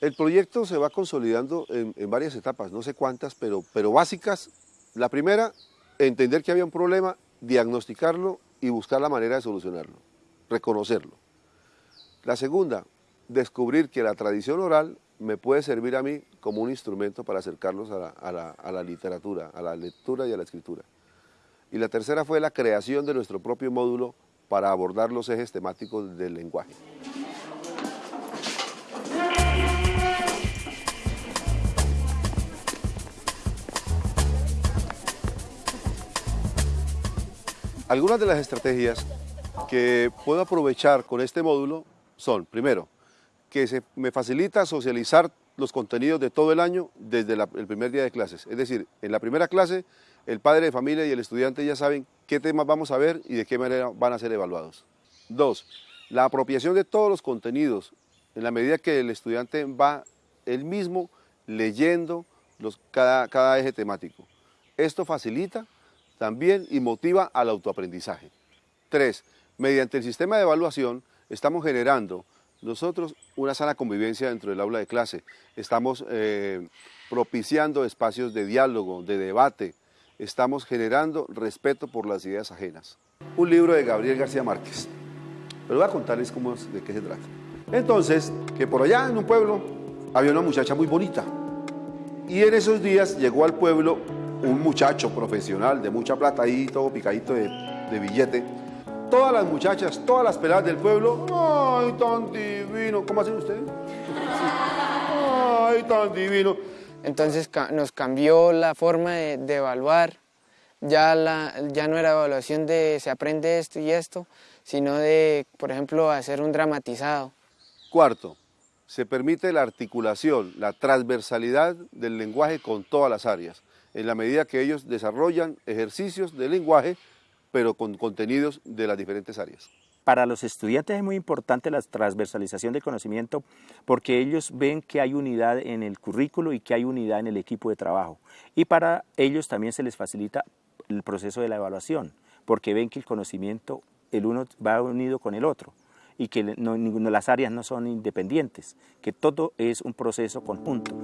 El proyecto se va consolidando en, varias etapas, no sé cuántas, pero, pero básicas. La primera, entender que había un problema, diagnosticarlo y buscar la manera de solucionarlo, reconocerlo. La segunda, descubrir que la tradición oral me puede servir a mí como un instrumento para acercarlos a la- a la literatura, a la lectura y a la escritura. Y la tercera fue la creación de nuestro propio módulo para abordar los ejes temáticos del lenguaje. Algunas de las estrategias que puedo aprovechar con este módulo son, primero, que se me facilita socializar los contenidos de todo el año desde la- el primer día de clases. Es decir, en la primera clase, el padre de familia y el estudiante ya saben qué temas vamos a ver y de qué manera van a ser evaluados. Dos, la apropiación de todos los contenidos en la medida que el estudiante va él mismo leyendo los, cada, cada eje temático. Esto facilita también y motiva al autoaprendizaje. Tres, mediante el sistema de evaluación estamos generando nosotros una sana convivencia dentro del aula de clase. Estamos eh, propiciando espacios de diálogo, de debate. Estamos generando respeto por las ideas ajenas. Un libro de Gabriel García Márquez. Pero voy a contarles cómo de qué se trata. Entonces, que por allá en un pueblo había una muchacha muy bonita. Y en esos días llegó al pueblo un muchacho profesional de mucha plata ahí, todo picadito de, de billete. Todas las muchachas, todas las peladas del pueblo, ¡ay, tan divino! ¿Cómo hacen ustedes? ¡Ay, tan divino! Entonces nos cambió la forma de, de evaluar. Ya, la, ya no era evaluación de se aprende esto y esto, sino de, por ejemplo, hacer un dramatizado. Cuarto, se permite la articulación, la transversalidad del lenguaje con todas las áreas, en la medida que ellos desarrollan ejercicios de lenguaje, pero con contenidos de las diferentes áreas. Para los estudiantes es muy importante la transversalización del conocimiento porque ellos ven que hay unidad en el currículo y que hay unidad en el equipo de trabajo. Y para ellos también se les facilita el proceso de la evaluación porque ven que el conocimiento, el uno va unido con el otro y que no, de las áreas no son independientes, que todo es un proceso conjunto.